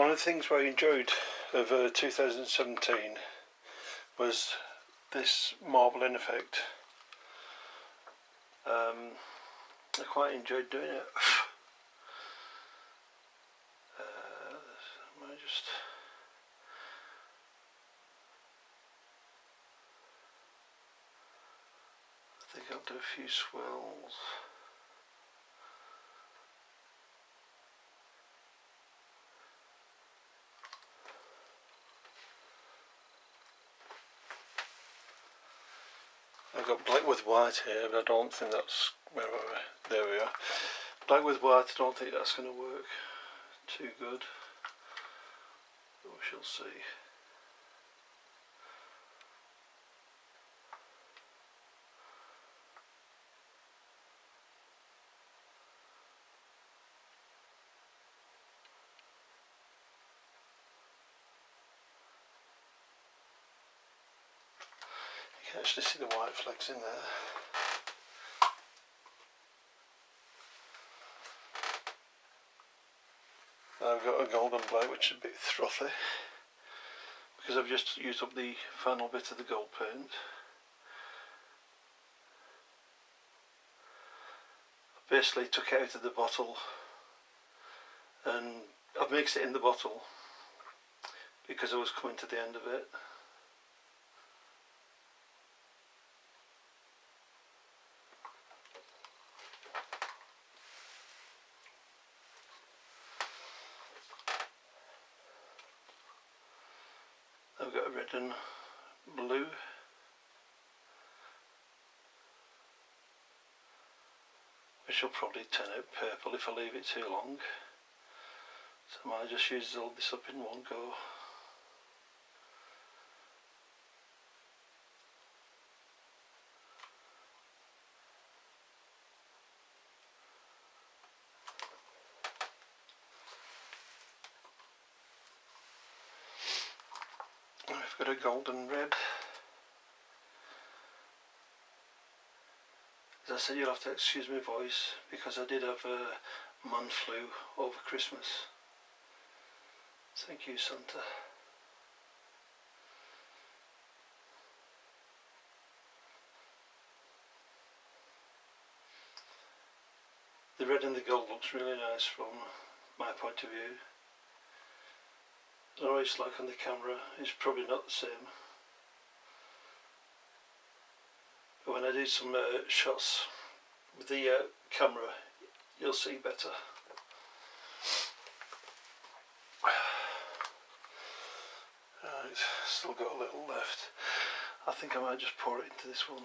One of the things I enjoyed of uh, 2017 was this marbling effect. Um, I quite enjoyed doing it. uh, I just I think Do a few swirls. I've got black with white here, but I don't think that's where we there we are. Black with white, I don't think that's going to work too good. We shall see. Can actually see the white flecks in there. I've got a golden black which is a bit frothy because I've just used up the final bit of the gold paint. I basically took it out of the bottle and I've mixed it in the bottle because I was coming to the end of it. I've got and blue. Which will probably turn out purple if I leave it too long. So I might just use all this up in one go. Got a golden red. As I said, you'll have to excuse my voice because I did have a man flu over Christmas. Thank you, Santa. The red and the gold looks really nice from my point of view. Know it's like on the camera, it's probably not the same. But when I do some uh, shots with the uh, camera, you'll see better. Right, still got a little left. I think I might just pour it into this one.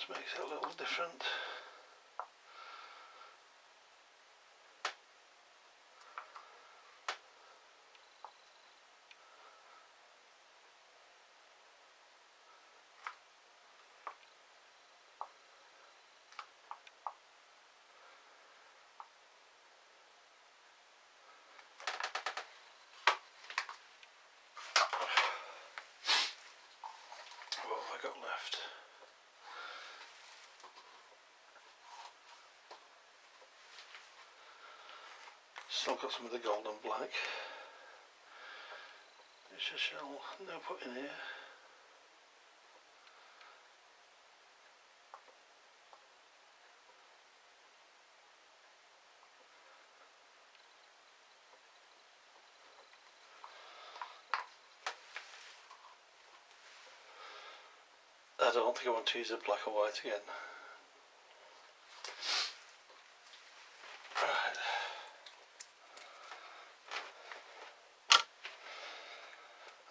This makes it a little different. Got left? Still got some of the gold and black, which I shall now put in here. I don't think I want to use a black or white again.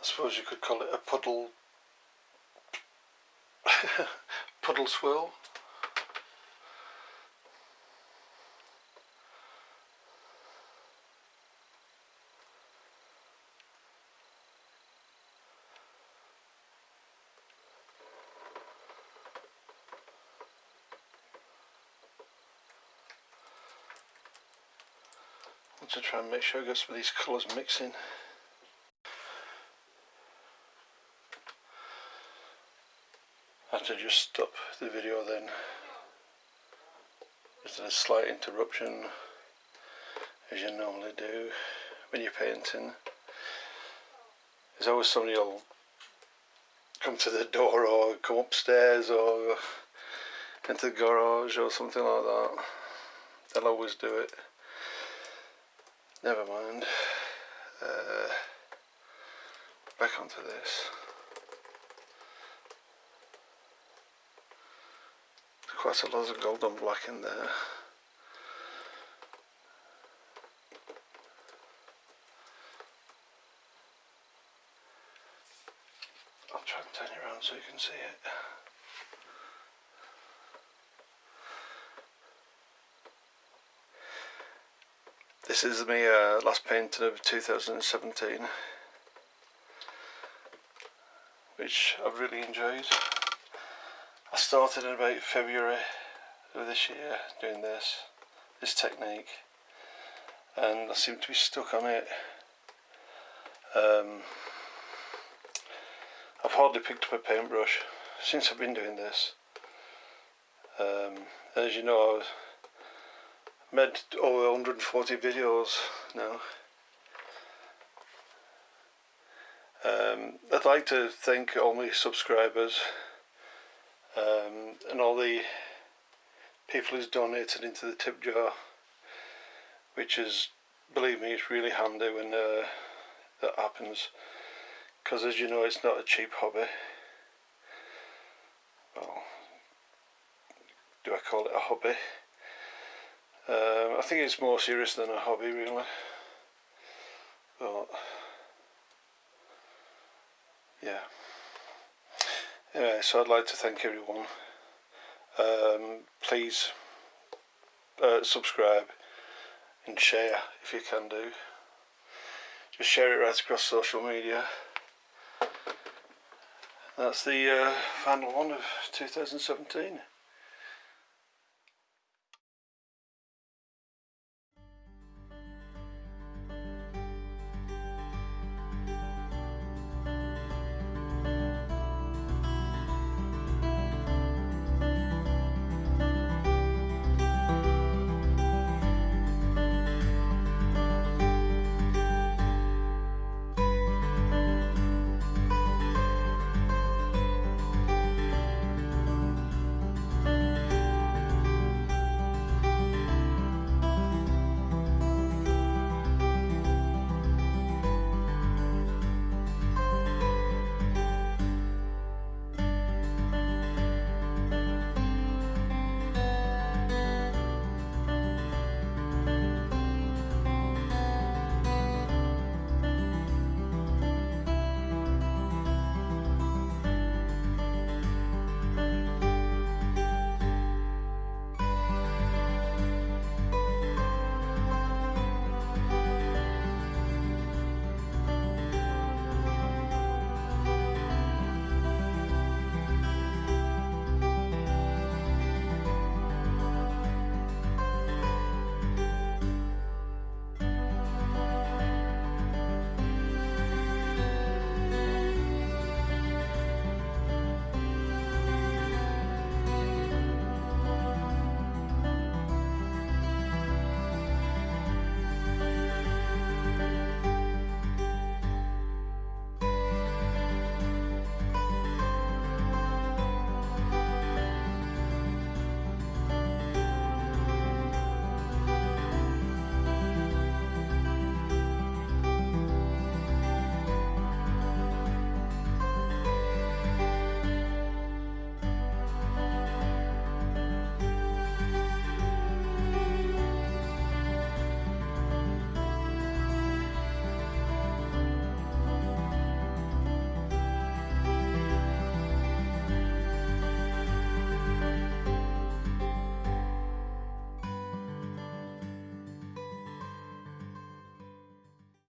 Suppose you could call it a puddle puddle swirl. want to try and make sure I get some of these colours mixing. I have to just stop the video then. Just a slight interruption as you normally do when you're painting. There's always somebody who'll come to the door or come upstairs or into the garage or something like that. They'll always do it. Never mind. Uh, back onto this. Quite a lot of golden black in there. I'll try and turn it around so you can see it. This is my uh, last painting of 2017 which I've really enjoyed. Started in about February of this year doing this, this technique and I seem to be stuck on it. Um, I've hardly picked up a paintbrush since I've been doing this. Um, as you know, I've made over 140 videos now. Um, I'd like to thank all my subscribers um, and all the people who's donated into the tip jar which is believe me it's really handy when uh, that happens. Because as you know it's not a cheap hobby. Well do I call it a hobby? Um, I think it's more serious than a hobby really. But yeah anyway so I'd like to thank everyone. Um, please uh, subscribe and share if you can do. Just share it right across social media. That's the uh, final one of 2017